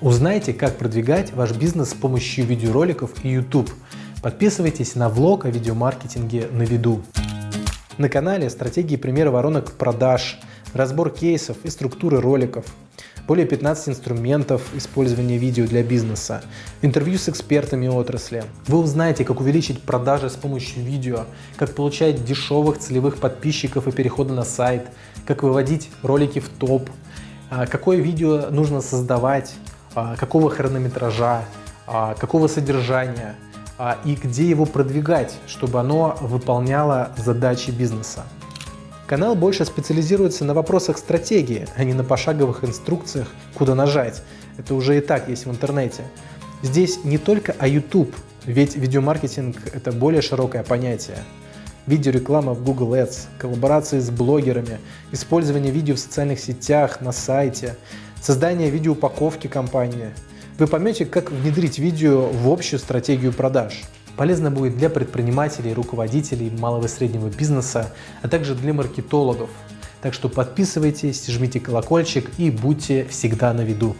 Узнайте, как продвигать ваш бизнес с помощью видеороликов и YouTube. Подписывайтесь на влог о видеомаркетинге на виду. На канале стратегии примеры воронок продаж, разбор кейсов и структуры роликов, более 15 инструментов использования видео для бизнеса, интервью с экспертами отрасли. Вы узнаете, как увеличить продажи с помощью видео, как получать дешевых целевых подписчиков и переходы на сайт, как выводить ролики в топ, а, какое видео нужно создавать, какого хронометража, а, какого содержания и где его продвигать, чтобы оно выполняло задачи бизнеса. Канал больше специализируется на вопросах стратегии, а не на пошаговых инструкциях, куда нажать. Это уже и так есть в интернете. Здесь не только о YouTube, ведь видеомаркетинг – это более широкое понятие. Видеореклама в Google Ads, коллаборации с блогерами, использование видео в социальных сетях, на сайте, создание видеоупаковки компании. Вы поймете, как внедрить видео в общую стратегию продаж. Полезно будет для предпринимателей, руководителей малого и среднего бизнеса, а также для маркетологов. Так что подписывайтесь, жмите колокольчик и будьте всегда на виду.